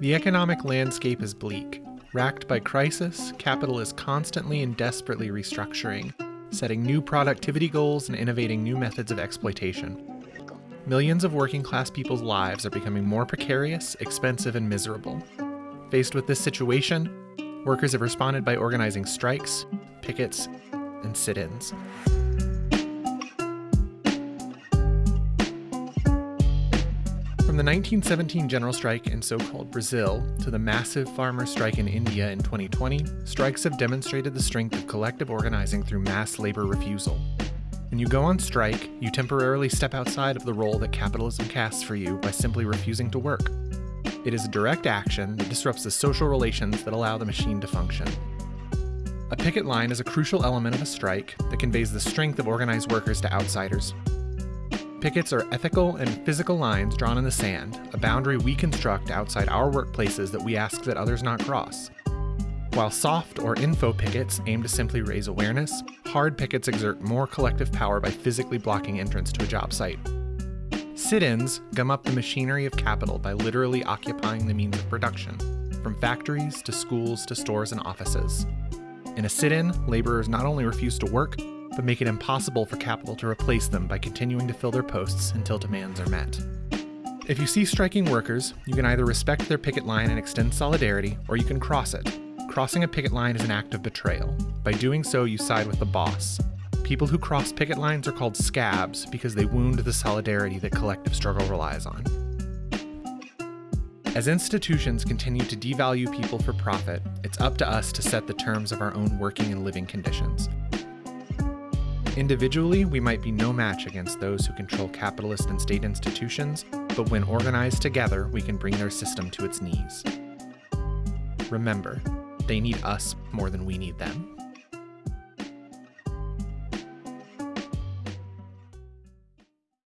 The economic landscape is bleak. Racked by crisis, capital is constantly and desperately restructuring, setting new productivity goals and innovating new methods of exploitation. Millions of working class people's lives are becoming more precarious, expensive, and miserable. Faced with this situation, workers have responded by organizing strikes, pickets, and sit ins. From the 1917 general strike in so called Brazil to the massive farmer strike in India in 2020, strikes have demonstrated the strength of collective organizing through mass labor refusal. When you go on strike, you temporarily step outside of the role that capitalism casts for you by simply refusing to work. It is a direct action that disrupts the social relations that allow the machine to function. A picket line is a crucial element of a strike that conveys the strength of organized workers to outsiders. Pickets are ethical and physical lines drawn in the sand, a boundary we construct outside our workplaces that we ask that others not cross. While soft or info pickets aim to simply raise awareness, hard pickets exert more collective power by physically blocking entrance to a job site. Sit ins gum up the machinery of capital by literally occupying the means of production, from factories to schools to stores and offices. In a sit in, laborers not only refuse to work, but make it impossible for capital to replace them by continuing to fill their posts until demands are met. If you see striking workers, you can either respect their picket line and extend solidarity, or you can cross it. Crossing a picket line is an act of betrayal. By doing so, you side with the boss. People who cross picket lines are called scabs because they wound the solidarity that collective struggle relies on. As institutions continue to devalue people for profit, it's up to us to set the terms of our own working and living conditions. Individually, we might be no match against those who control capitalist and state institutions, but when organized together, we can bring their system to its knees. Remember, they need us more than we need them.